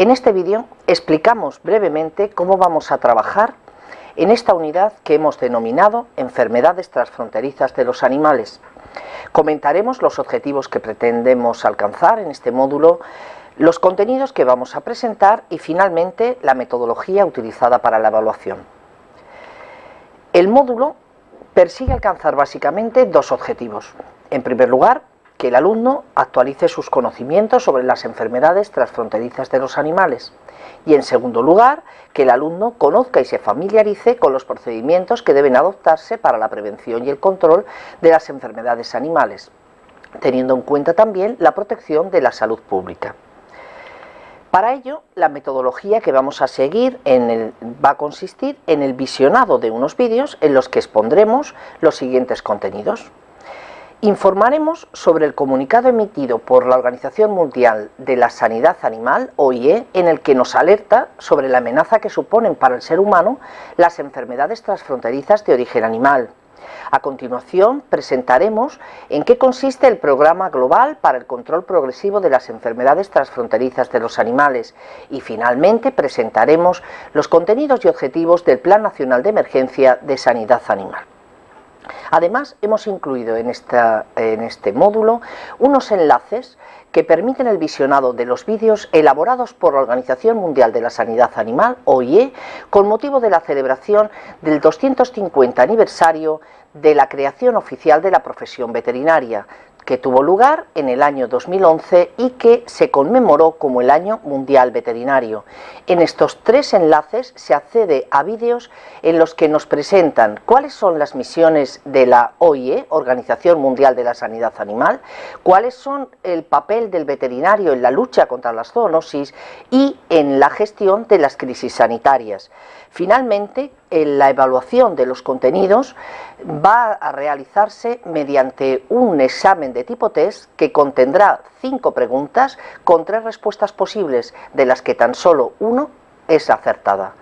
En este vídeo explicamos brevemente cómo vamos a trabajar en esta unidad que hemos denominado enfermedades transfronterizas de los animales. Comentaremos los objetivos que pretendemos alcanzar en este módulo, los contenidos que vamos a presentar y finalmente la metodología utilizada para la evaluación. El módulo persigue alcanzar básicamente dos objetivos. En primer lugar, que el alumno actualice sus conocimientos sobre las enfermedades transfronterizas de los animales y en segundo lugar que el alumno conozca y se familiarice con los procedimientos que deben adoptarse para la prevención y el control de las enfermedades animales, teniendo en cuenta también la protección de la salud pública. Para ello, la metodología que vamos a seguir va a consistir en el visionado de unos vídeos en los que expondremos los siguientes contenidos. Informaremos sobre el comunicado emitido por la Organización Mundial de la Sanidad Animal, OIE, en el que nos alerta sobre la amenaza que suponen para el ser humano las enfermedades transfronterizas de origen animal. A continuación, presentaremos en qué consiste el Programa Global para el Control Progresivo de las Enfermedades Transfronterizas de los Animales y finalmente presentaremos los contenidos y objetivos del Plan Nacional de Emergencia de Sanidad Animal. Además, hemos incluido en, este módulo unos enlaces que permiten el visionado de los vídeos elaborados por la Organización Mundial de la Sanidad Animal, OIE, con motivo de la celebración del 250 aniversario de la creación oficial de la profesión veterinaria, que tuvo lugar en el año 2011 y que se conmemoró como el Año Mundial Veterinario. En estos tres enlaces se accede a vídeos en los que nos presentan cuáles son las misiones de la OIE, Organización Mundial de la Sanidad Animal, cuáles son el papel del veterinario en la lucha contra las zoonosis y en la gestión de las crisis sanitarias. Finalmente, la evaluación de los contenidos va a realizarse mediante un examen de tipo test que contendrá cinco preguntas con tres respuestas posibles, de las que tan solo uno es acertada.